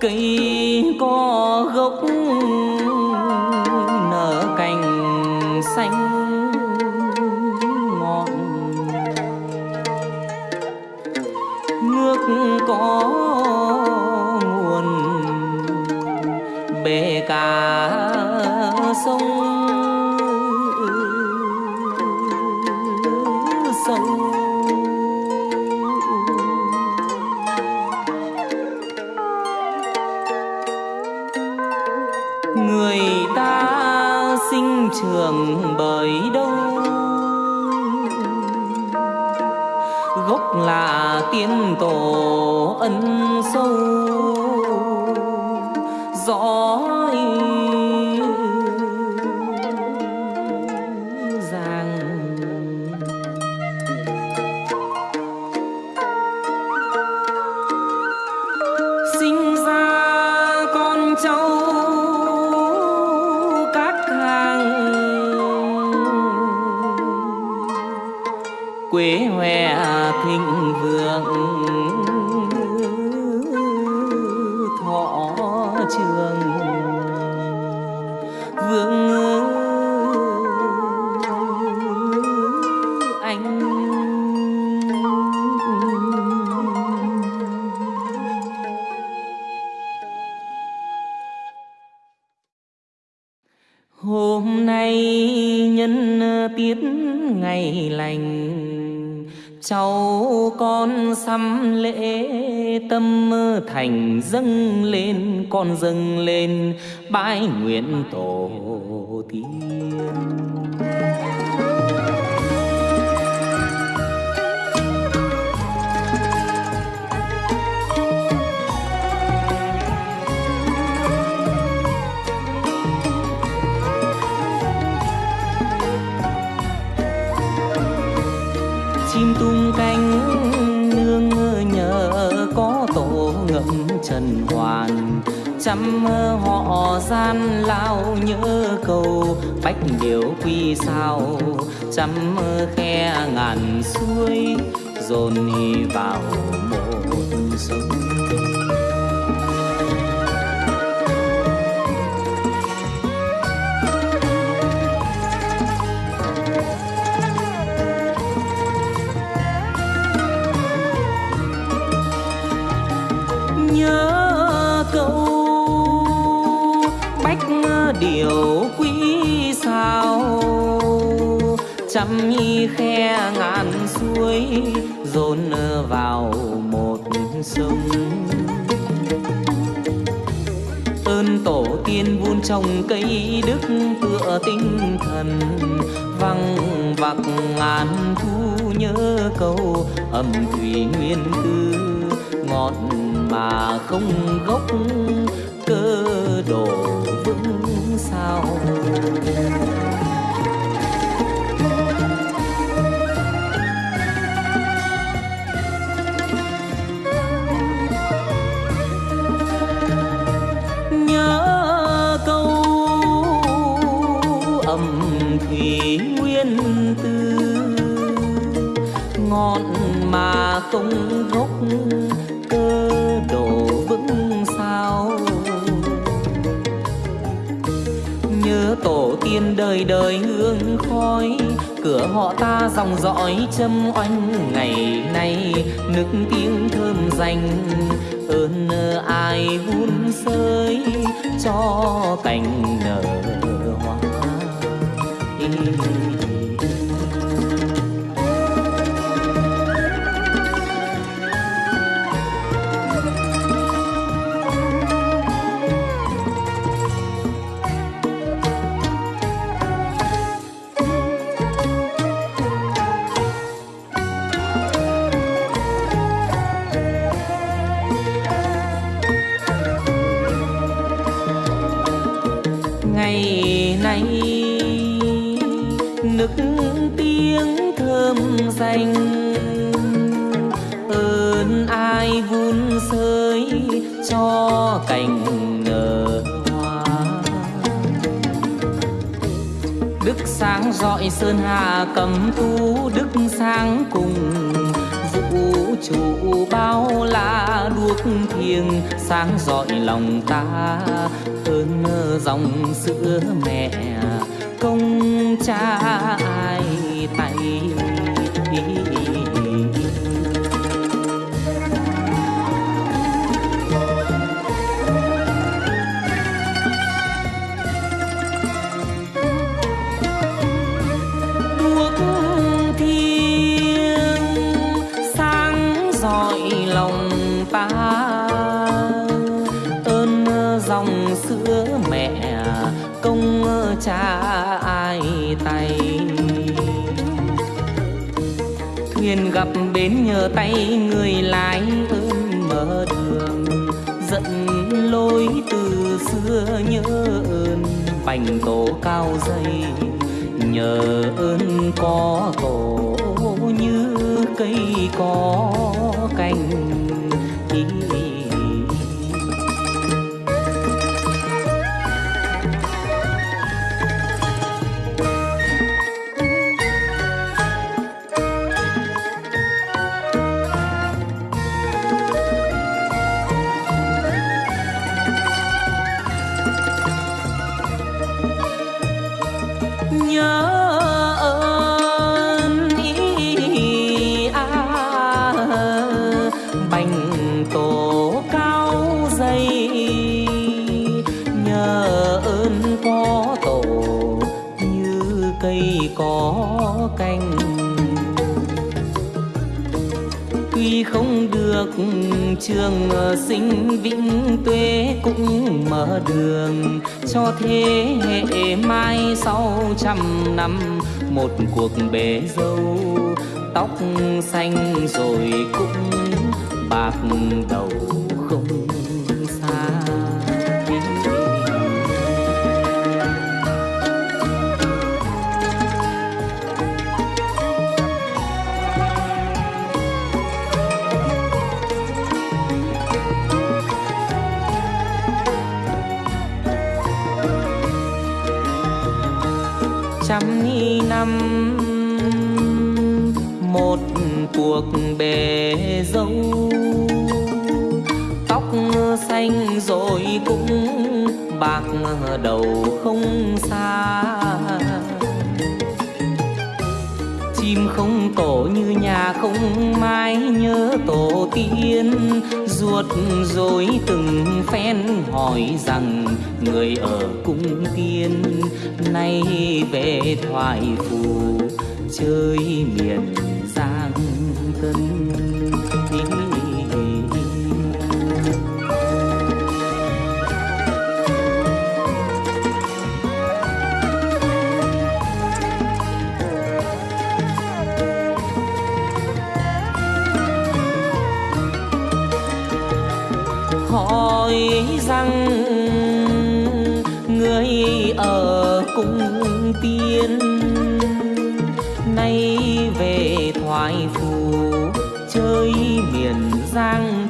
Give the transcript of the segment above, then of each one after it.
cây có gốc nở cành xanh ngọn nước có nguồn bể cả sông sông người ta sinh trưởng bởi đâu gốc là tiên tổ ân sâu. Quế hoe à thịnh vượng. Thọ trường vương anh Hôm nay nhân tiết ngày lành Cháu con xăm lễ tâm thành dâng lên, Con dâng lên bái nguyện tổ tiên. Trần hoàn. Trăm họ gian lao nhớ cầu, bách điều quy sao. Trăm khe ngàn suối dồn vào ơn tổ tiên vun trồng cây đức tựa tinh thần. Văng vặc ngàn thu nhớ câu âm thủy nguyên tư, ngọt mà không gốc, cơ đồ vững sao? Thủy nguyên tư. Ngọn mà không gốc cơ đồ vững sao. Nhớ tổ tiên đời đời hương khói, cửa họ ta dòng dõi châm oanh ngày nay. Nức tiếng thơm danh ơn ai vun sới cho cành nở. Ngày nay. Nức tiếng thơm danh ơn ai vun sới cho cành nở hoa. Đức sáng rọi sơn hà cầm thú đức sáng cùng vũ trụ bao la đuốc thiêng, sáng rọi lòng ta. Ơn dòng sữa mẹ, công cha ai tay cha ai tay. Thuyền gặp bến nhờ tay người lái ơn mở đường dẫn lối từ xưa nhớ ơn bành tổ cao dây. Nhờ ơn có tổ như cây có cành Tuy không được trường sinh vĩnh tuế cũng mở đường, cho thế hệ mai sau trăm năm một cuộc bể dâu. Tóc xanh rồi cũng bạc đầu. Năm một cuộc bề dâu. Tóc xanh rồi cũng bạc đầu không xa chim không tổ như nhà không mái nhớ tổ tiên. Ruột rồi từng phen hỏi rằng người ở cung tiên, nay về thoại phù chơi miền giang tân.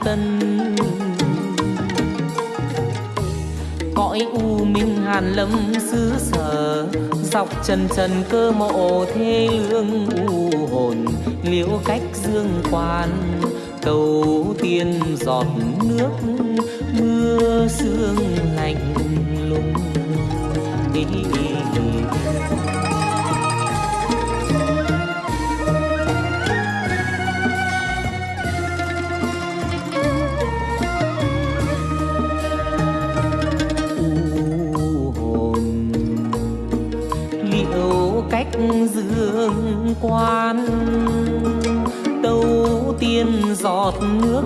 Tân. Cõi u minh hàn lâm xứ sở, dọc trần trần cơ mộ thế lương u hồn, liễu cách dương quan, cầu tiên giọt nước, mưa sương lạnh lùng. Đi quan. Đầu tiên giọt nước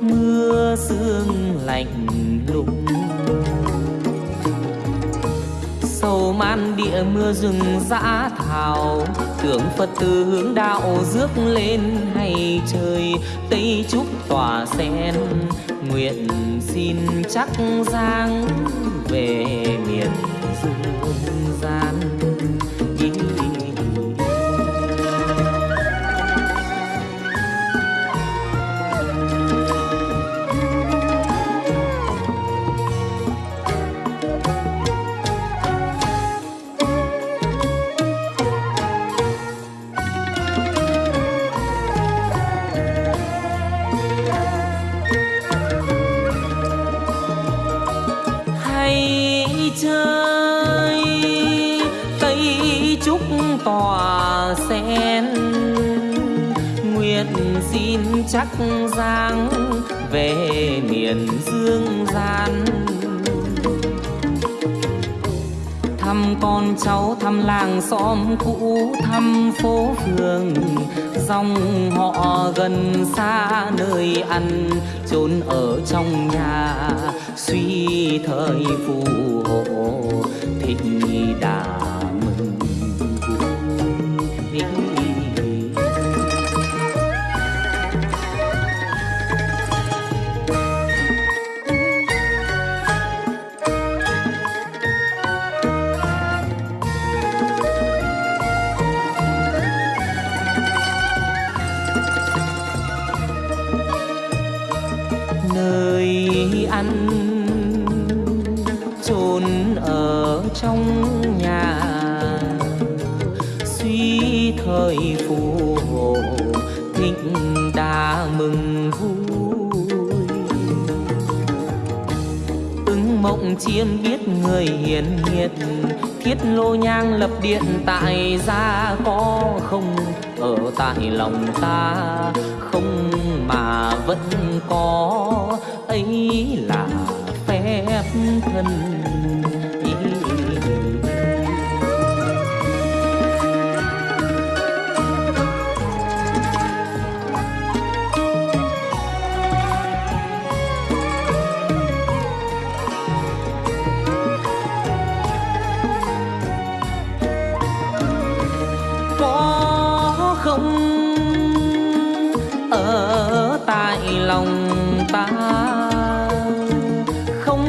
mưa sương lạnh lùng. Sầu man địa mưa rừng dã thảo, tưởng phật từ hướng đạo rước lên hay trời. Tây trúc tỏa sen, nguyện xin chắc giang về miền dương gian. Nguyện xin chắc giang về miền dương gian. Thăm con cháu, thăm làng xóm cũ, thăm phố phường, dòng họ gần xa nơi ăn chốn ở trong nhà. Suy thời phù hộ thịnh đà. Ăn, chôn ở trong nhà. Suy thời phù hộ, thịnh đa mừng vui. Ứng mộng chiêm biết người hiền hiệt thiết lô nhang lập điện tại gia có không? Ở tại lòng ta không mà vẫn có. Ấy là phép thân có không? Ở tại lòng ta. Không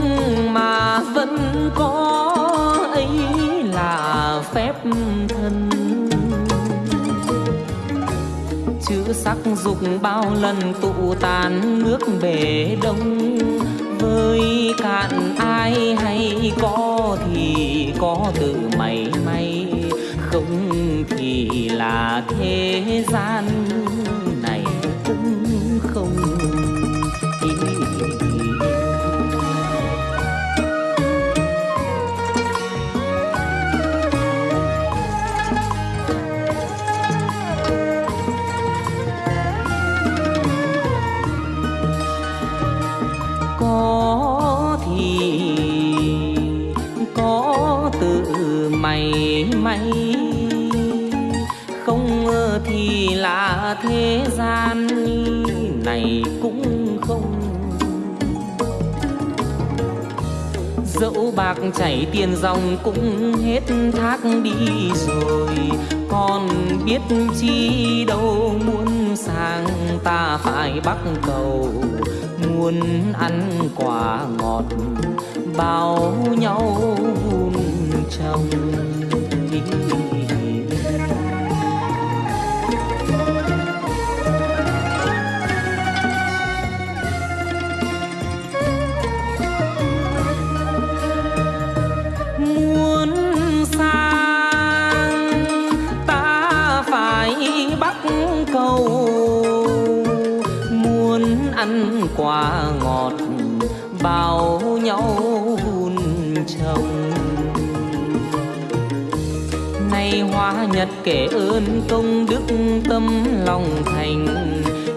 mà vẫn có ấy là phép thân. Chữ sắc dục bao lần tụ tàn nước bể đông. Với cạn ai hay có thì có từ mày may. Không thì là thế gian. Này cũng không. Dẫu bạc chảy tiền dòng cũng hết thác đi rồi. Còn biết chi đâu muốn sang ta phải bắt cầu. Muốn ăn quả ngọt, bao nhau vun trồng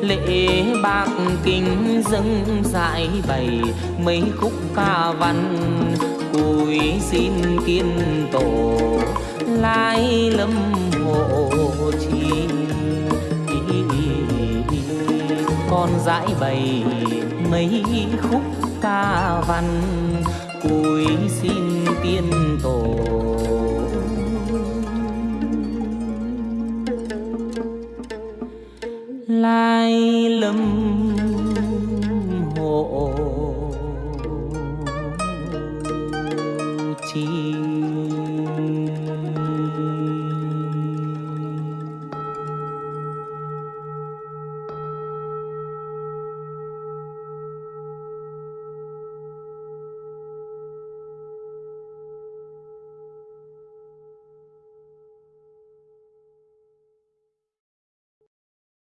lễ bạc kinh dâng dại bày mấy khúc ca văn. Cùi xin kiên tổ, lai lâm hộ chi con dãi bày mấy khúc ca văn. Cùi xin tiên tổ. lai lầm